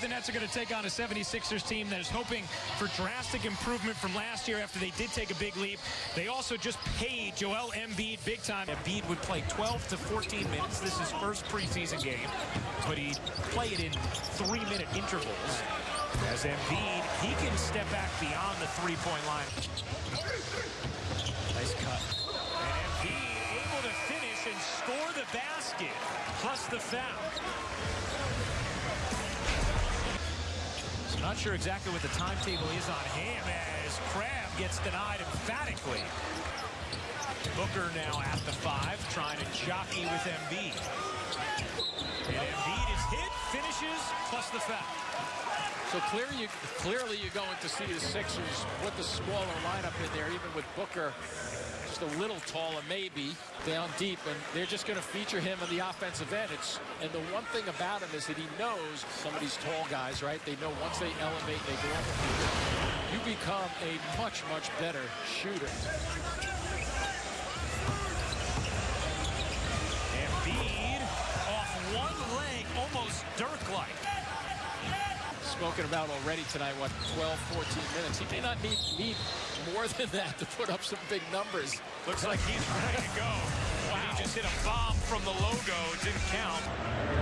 The Nets are going to take on a 76ers team that is hoping for drastic improvement from last year after they did take a big leap. They also just paid Joel Embiid big time. Embiid would play 12 to 14 minutes. This is first preseason game, but he'd play it in three-minute intervals. As Embiid, he can step back beyond the three-point line. Nice cut. And Embiid able to finish and score the basket, plus the foul. Not sure exactly what the timetable is on him as Crabbe gets denied emphatically. Booker now at the five, trying to jockey with Embiid. And Embiid is hit, finishes, plus the foul. So clear you, clearly you're going to see the Sixers put the smaller lineup in there, even with Booker just a little taller, maybe, down deep, and they're just going to feature him on the offensive end. It's, and the one thing about him is that he knows some of these tall guys, right? They know once they elevate, they go up, you become a much, much better shooter. Embiid off one leg, almost Dirk-like. Spoken about already tonight, what, 12, 14 minutes. He may not need, need more than that to put up some big numbers. Looks like he's ready to go. Wow. He just hit a bomb from the logo. Didn't count.